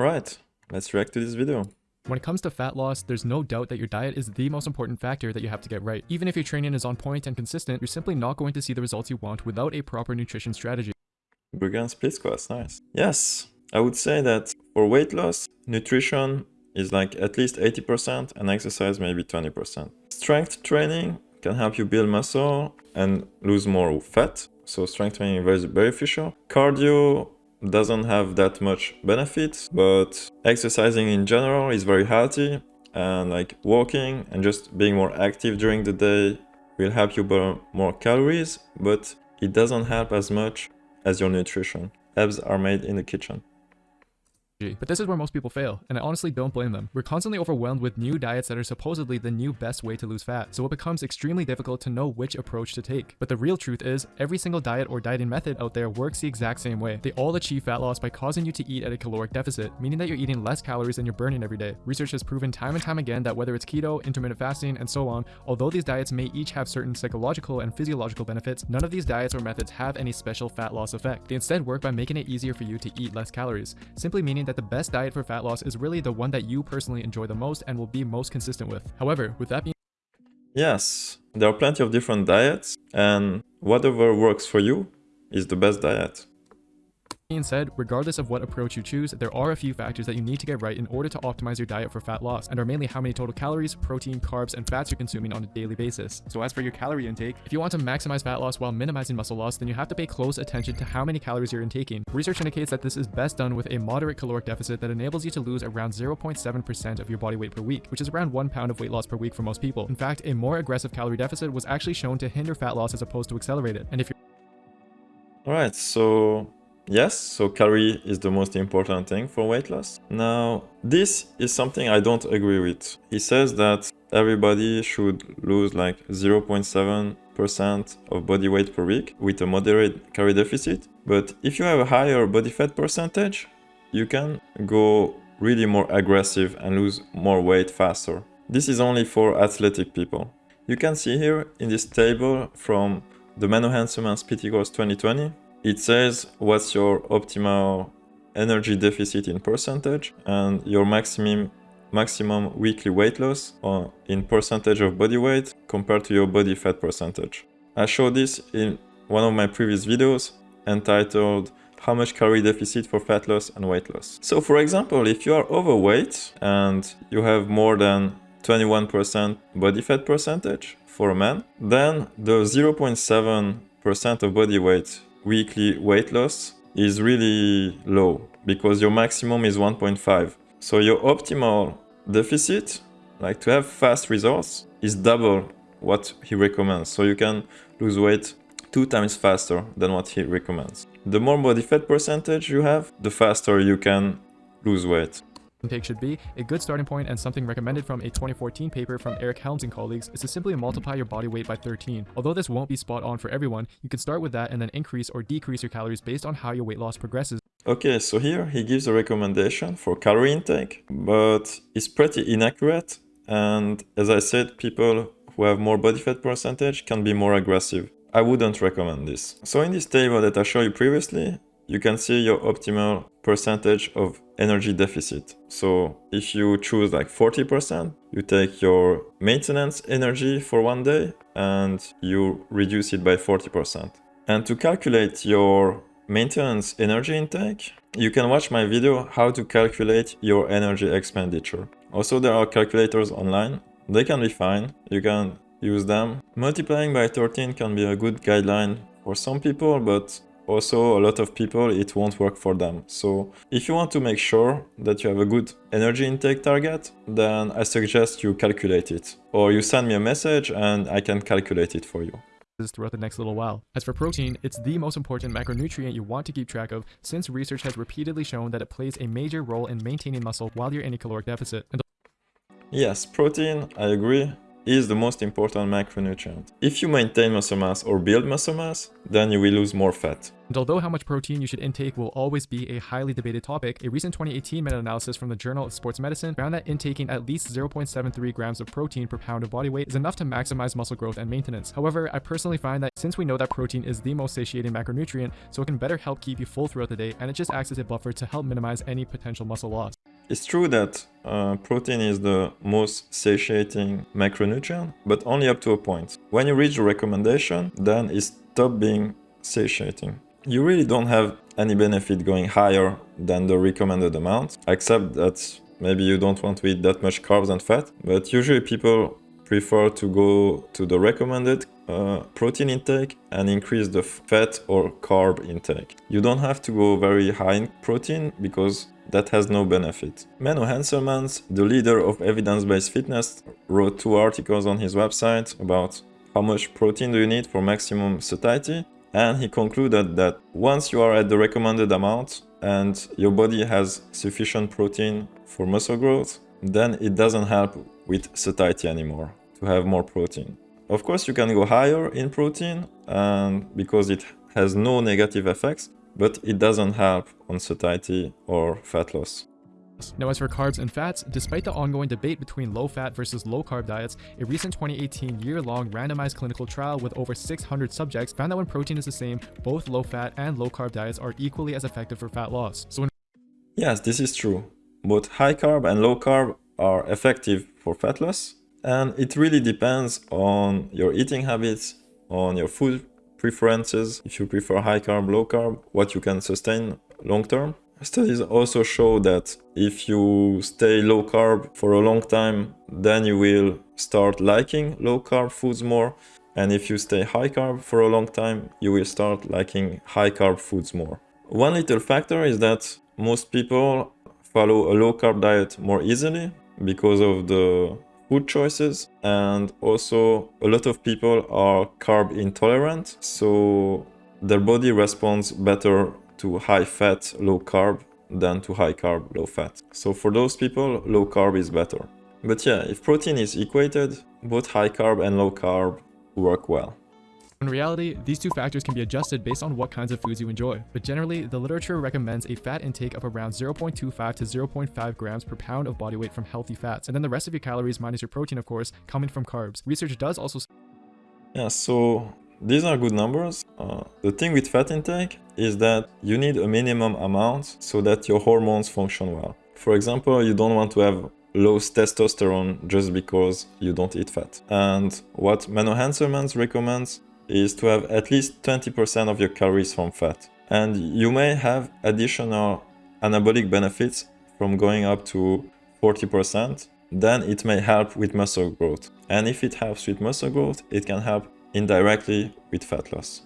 Alright, let's react to this video. When it comes to fat loss, there's no doubt that your diet is the most important factor that you have to get right. Even if your training is on point and consistent, you're simply not going to see the results you want without a proper nutrition strategy. Bulgarian split squats, nice. Yes, I would say that for weight loss, nutrition is like at least 80% and exercise maybe 20%. Strength training can help you build muscle and lose more fat. So strength training is very beneficial. Cardio doesn't have that much benefits, but exercising in general is very healthy and like walking and just being more active during the day will help you burn more calories, but it doesn't help as much as your nutrition. Abs are made in the kitchen. But this is where most people fail, and I honestly don't blame them. We're constantly overwhelmed with new diets that are supposedly the new best way to lose fat, so it becomes extremely difficult to know which approach to take. But the real truth is, every single diet or dieting method out there works the exact same way. They all achieve fat loss by causing you to eat at a caloric deficit, meaning that you're eating less calories than you're burning every day. Research has proven time and time again that whether it's keto, intermittent fasting, and so on, although these diets may each have certain psychological and physiological benefits, none of these diets or methods have any special fat loss effect. They instead work by making it easier for you to eat less calories, simply meaning that the best diet for fat loss is really the one that you personally enjoy the most and will be most consistent with. However, with that being Yes, there are plenty of different diets and whatever works for you is the best diet being said, regardless of what approach you choose, there are a few factors that you need to get right in order to optimize your diet for fat loss, and are mainly how many total calories, protein, carbs, and fats you're consuming on a daily basis. So as for your calorie intake, if you want to maximize fat loss while minimizing muscle loss, then you have to pay close attention to how many calories you're intaking. Research indicates that this is best done with a moderate caloric deficit that enables you to lose around 0.7% of your body weight per week, which is around one pound of weight loss per week for most people. In fact, a more aggressive calorie deficit was actually shown to hinder fat loss as opposed to accelerate it. And if you're Alright, so Yes, so calorie is the most important thing for weight loss. Now, this is something I don't agree with. He says that everybody should lose like 0.7% of body weight per week with a moderate calorie deficit. But if you have a higher body fat percentage, you can go really more aggressive and lose more weight faster. This is only for athletic people. You can see here in this table from the Menno Henselmans PT Course 2020, it says what's your optimal energy deficit in percentage and your maximum maximum weekly weight loss or in percentage of body weight compared to your body fat percentage. I showed this in one of my previous videos entitled how much calorie deficit for fat loss and weight loss. So for example, if you are overweight and you have more than 21% body fat percentage for a man, then the 0.7% of body weight weekly weight loss is really low because your maximum is 1.5. So your optimal deficit, like to have fast results, is double what he recommends. So you can lose weight two times faster than what he recommends. The more body fat percentage you have, the faster you can lose weight intake should be, a good starting point and something recommended from a 2014 paper from Eric Helms and colleagues is to simply multiply your body weight by 13. Although this won't be spot on for everyone, you can start with that and then increase or decrease your calories based on how your weight loss progresses. Okay, so here he gives a recommendation for calorie intake, but it's pretty inaccurate. And as I said, people who have more body fat percentage can be more aggressive. I wouldn't recommend this. So in this table that I showed you previously, you can see your optimal percentage of energy deficit. So if you choose like 40%, you take your maintenance energy for one day and you reduce it by 40%. And to calculate your maintenance energy intake, you can watch my video how to calculate your energy expenditure. Also, there are calculators online. They can be fine. You can use them. Multiplying by 13 can be a good guideline for some people, but also a lot of people it won't work for them. So if you want to make sure that you have a good energy intake target, then I suggest you calculate it. Or you send me a message and I can calculate it for you throughout the next little while. As for protein, it's the most important macronutrient you want to keep track of since research has repeatedly shown that it plays a major role in maintaining muscle while you're in a caloric deficit. yes, protein, I agree. is the most important macronutrient. If you maintain muscle mass or build muscle mass, then you will lose more fat. And although how much protein you should intake will always be a highly debated topic, a recent 2018 meta-analysis from the Journal of Sports Medicine found that intaking at least 0.73 grams of protein per pound of body weight is enough to maximize muscle growth and maintenance. However, I personally find that since we know that protein is the most satiating macronutrient, so it can better help keep you full throughout the day, and it just acts as a buffer to help minimize any potential muscle loss. It's true that uh, protein is the most satiating macronutrient, but only up to a point. When you reach the recommendation, then it stops being satiating. You really don't have any benefit going higher than the recommended amount, except that maybe you don't want to eat that much carbs and fat, but usually people prefer to go to the recommended uh, protein intake and increase the fat or carb intake. You don't have to go very high in protein because that has no benefit. Menno Henselmans, the leader of evidence-based fitness, wrote two articles on his website about how much protein do you need for maximum satiety and he concluded that once you are at the recommended amount and your body has sufficient protein for muscle growth, then it doesn't help with satiety anymore to have more protein. Of course, you can go higher in protein and because it has no negative effects, but it doesn't help on satiety or fat loss. Now as for carbs and fats, despite the ongoing debate between low-fat versus low-carb diets, a recent 2018 year-long randomized clinical trial with over 600 subjects found that when protein is the same, both low-fat and low-carb diets are equally as effective for fat loss. So Yes, this is true. Both high-carb and low-carb are effective for fat loss, and it really depends on your eating habits, on your food preferences, if you prefer high-carb, low-carb, what you can sustain long-term. Studies also show that if you stay low carb for a long time, then you will start liking low carb foods more. And if you stay high carb for a long time, you will start liking high carb foods more. One little factor is that most people follow a low carb diet more easily because of the food choices and also a lot of people are carb intolerant so their body responds better to high fat, low carb than to high carb, low fat. So for those people, low carb is better. But yeah, if protein is equated, both high carb and low carb work well. In reality, these two factors can be adjusted based on what kinds of foods you enjoy, but generally, the literature recommends a fat intake of around 0.25 to 0.5 grams per pound of body weight from healthy fats, and then the rest of your calories minus your protein, of course, coming from carbs. Research does also... Yeah, so these are good numbers. Uh, the thing with fat intake is that you need a minimum amount so that your hormones function well. For example, you don't want to have low testosterone just because you don't eat fat. And what Menno Henselmans recommends is to have at least 20% of your calories from fat. And you may have additional anabolic benefits from going up to 40%, then it may help with muscle growth. And if it helps with muscle growth, it can help indirectly with fat loss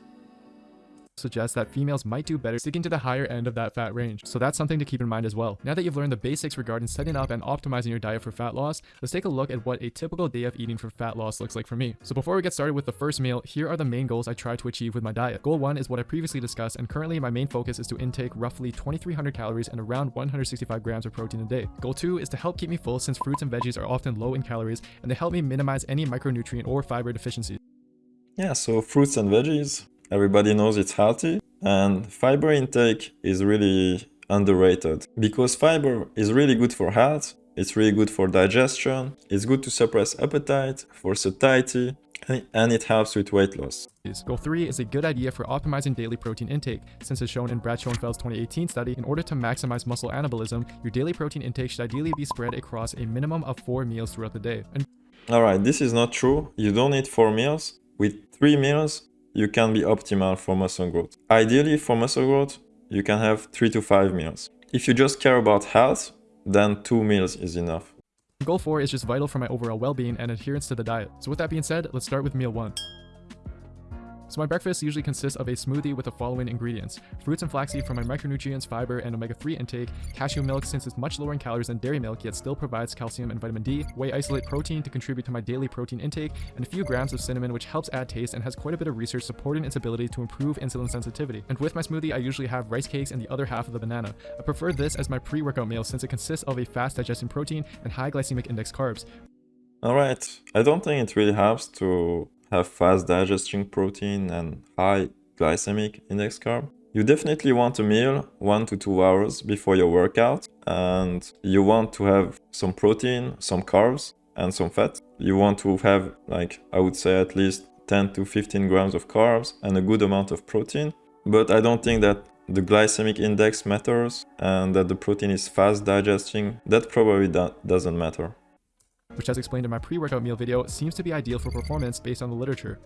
suggests that females might do better sticking to the higher end of that fat range. So that's something to keep in mind as well. Now that you've learned the basics regarding setting up and optimizing your diet for fat loss, let's take a look at what a typical day of eating for fat loss looks like for me. So before we get started with the first meal, here are the main goals I try to achieve with my diet. Goal 1 is what I previously discussed and currently my main focus is to intake roughly 2300 calories and around 165 grams of protein a day. Goal 2 is to help keep me full since fruits and veggies are often low in calories and they help me minimize any micronutrient or fiber deficiencies. Yeah, so fruits and veggies, everybody knows it's healthy and fiber intake is really underrated because fiber is really good for health, it's really good for digestion, it's good to suppress appetite, for satiety, and it helps with weight loss. Goal 3 is a good idea for optimizing daily protein intake, since as shown in Brad Schoenfeld's 2018 study, in order to maximize muscle anabolism, your daily protein intake should ideally be spread across a minimum of 4 meals throughout the day. And Alright, this is not true. You don't need 4 meals. With 3 meals, you can be optimal for muscle growth. Ideally, for muscle growth, you can have 3 to 5 meals. If you just care about health, then 2 meals is enough. Goal 4 is just vital for my overall well-being and adherence to the diet. So with that being said, let's start with meal 1. So my breakfast usually consists of a smoothie with the following ingredients. Fruits and flaxseed for my micronutrients, fiber, and omega-3 intake, cashew milk since it's much lower in calories than dairy milk yet still provides calcium and vitamin D, whey isolate protein to contribute to my daily protein intake, and a few grams of cinnamon which helps add taste and has quite a bit of research supporting its ability to improve insulin sensitivity. And with my smoothie I usually have rice cakes and the other half of the banana. I prefer this as my pre-workout meal since it consists of a fast digesting protein and high glycemic index carbs. Alright, I don't think it really helps to have fast digesting protein and high glycemic index carb. You definitely want a meal one to two hours before your workout and you want to have some protein, some carbs and some fat. You want to have like I would say at least 10 to 15 grams of carbs and a good amount of protein. But I don't think that the glycemic index matters and that the protein is fast digesting. That probably do doesn't matter. Which as explained in my pre-workout meal video, seems to be ideal for performance based on the literature.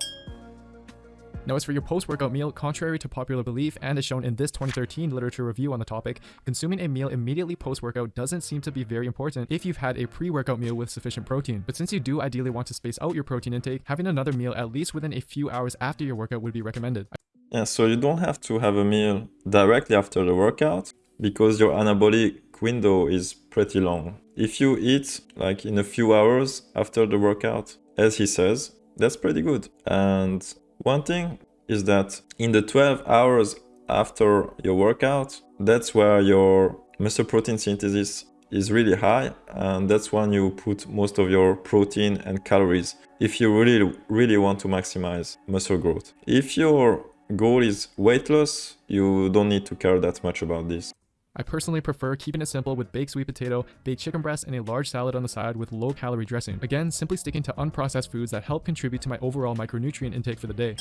Now, as for your post-workout meal, contrary to popular belief and as shown in this 2013 literature review on the topic, consuming a meal immediately post-workout doesn't seem to be very important if you've had a pre-workout meal with sufficient protein. But since you do ideally want to space out your protein intake, having another meal at least within a few hours after your workout would be recommended. Yeah, so you don't have to have a meal directly after the workout because your anabolic window is pretty long. If you eat like in a few hours after the workout, as he says, that's pretty good. And one thing is that in the 12 hours after your workout, that's where your muscle protein synthesis is really high and that's when you put most of your protein and calories if you really really want to maximize muscle growth. If your goal is weight loss, you don't need to care that much about this. I personally prefer keeping it simple with baked sweet potato, baked chicken breast, and a large salad on the side with low calorie dressing. Again, simply sticking to unprocessed foods that help contribute to my overall micronutrient intake for the day.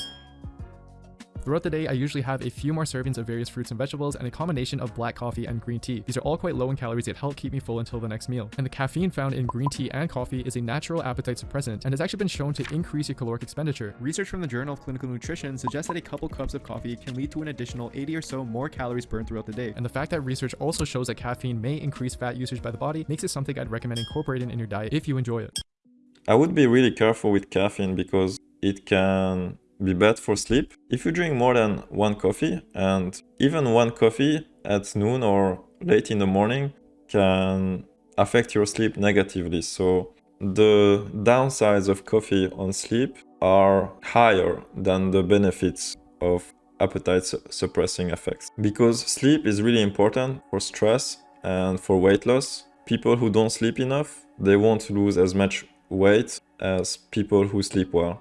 Throughout the day, I usually have a few more servings of various fruits and vegetables and a combination of black coffee and green tea. These are all quite low in calories yet help keep me full until the next meal. And the caffeine found in green tea and coffee is a natural appetite suppressant and has actually been shown to increase your caloric expenditure. Research from the Journal of Clinical Nutrition suggests that a couple cups of coffee can lead to an additional 80 or so more calories burned throughout the day. And the fact that research also shows that caffeine may increase fat usage by the body makes it something I'd recommend incorporating in your diet if you enjoy it. I would be really careful with caffeine because it can be bad for sleep. If you drink more than one coffee, and even one coffee at noon or late in the morning can affect your sleep negatively. So the downsides of coffee on sleep are higher than the benefits of appetite suppressing effects. Because sleep is really important for stress and for weight loss. People who don't sleep enough, they won't lose as much weight as people who sleep well.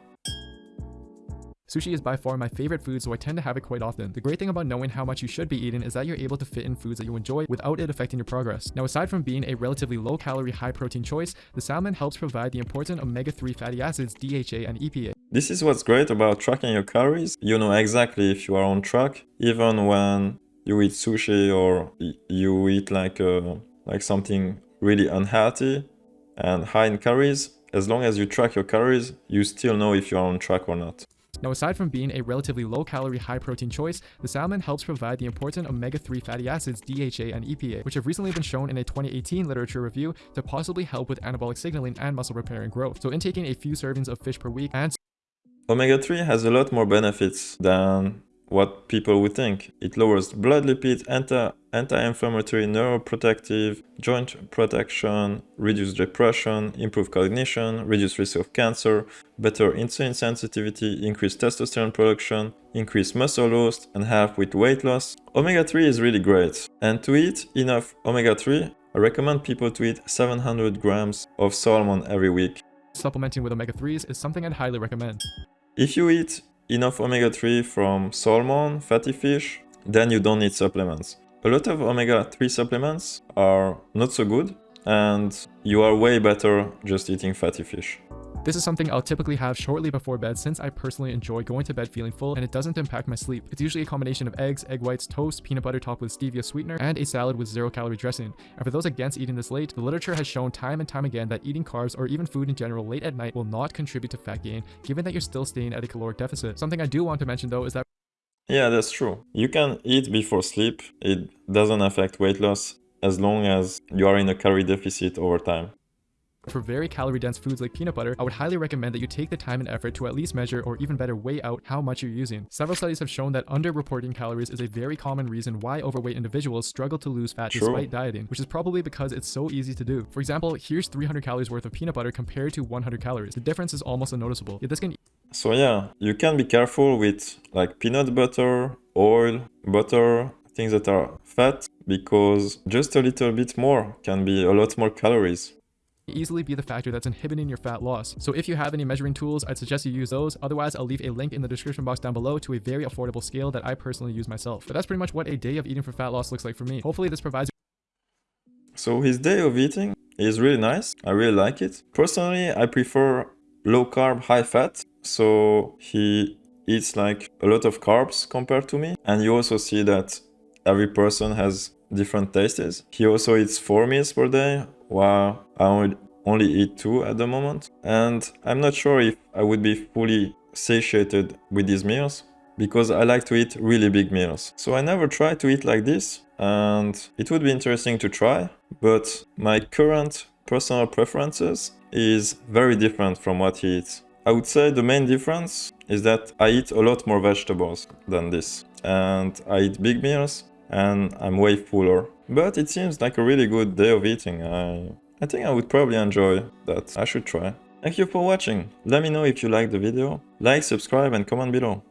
Sushi is by far my favorite food, so I tend to have it quite often. The great thing about knowing how much you should be eating is that you're able to fit in foods that you enjoy without it affecting your progress. Now, aside from being a relatively low calorie, high protein choice, the salmon helps provide the important omega-3 fatty acids DHA and EPA. This is what's great about tracking your calories. You know exactly if you are on track, even when you eat sushi or you eat like uh, like something really unhealthy and high in calories, as long as you track your calories, you still know if you are on track or not. Now, aside from being a relatively low-calorie, high-protein choice, the salmon helps provide the important omega-3 fatty acids DHA and EPA, which have recently been shown in a 2018 literature review to possibly help with anabolic signaling and muscle repair and growth. So intaking a few servings of fish per week and Omega-3 has a lot more benefits than what people would think. It lowers blood lipids, anti anti-inflammatory, neuroprotective, joint protection, reduce depression, improve cognition, reduce risk of cancer, better insulin sensitivity, increase testosterone production, increase muscle loss, and help with weight loss. Omega-3 is really great. And to eat enough omega-3, I recommend people to eat 700 grams of salmon every week. Supplementing with omega-3s is something I'd highly recommend. If you eat enough omega-3 from salmon, fatty fish, then you don't need supplements. A lot of omega-3 supplements are not so good and you are way better just eating fatty fish. This is something I'll typically have shortly before bed since I personally enjoy going to bed feeling full and it doesn't impact my sleep. It's usually a combination of eggs, egg whites, toast, peanut butter topped with stevia sweetener, and a salad with zero calorie dressing. And for those against eating this late, the literature has shown time and time again that eating carbs or even food in general late at night will not contribute to fat gain, given that you're still staying at a caloric deficit. Something I do want to mention though is that yeah, that's true. You can eat before sleep. It doesn't affect weight loss as long as you are in a calorie deficit over time. For very calorie dense foods like peanut butter, I would highly recommend that you take the time and effort to at least measure or even better weigh out how much you're using. Several studies have shown that underreporting calories is a very common reason why overweight individuals struggle to lose fat True. despite dieting, which is probably because it's so easy to do. For example, here's 300 calories worth of peanut butter compared to 100 calories. The difference is almost unnoticeable. Yet this can so yeah, you can be careful with like peanut butter, oil, butter, things that are fat because just a little bit more can be a lot more calories. Easily be the factor that's inhibiting your fat loss. So if you have any measuring tools, I'd suggest you use those. Otherwise, I'll leave a link in the description box down below to a very affordable scale that I personally use myself. But that's pretty much what a day of eating for fat loss looks like for me. Hopefully this provides So his day of eating is really nice. I really like it. Personally, I prefer low carb, high fat. So he eats like a lot of carbs compared to me. And you also see that every person has different tastes. He also eats four meals per day, while I only, eat two at the moment. And I'm not sure if I would be fully satiated with these meals because I like to eat really big meals. So I never try to eat like this and it would be interesting to try, but my current personal preferences is very different from what he eats. I would say the main difference is that I eat a lot more vegetables than this and I eat big meals and I'm way fuller. But it seems like a really good day of eating. I, I think I would probably enjoy that. I should try. Thank you for watching. Let me know if you liked the video. Like, subscribe and comment below.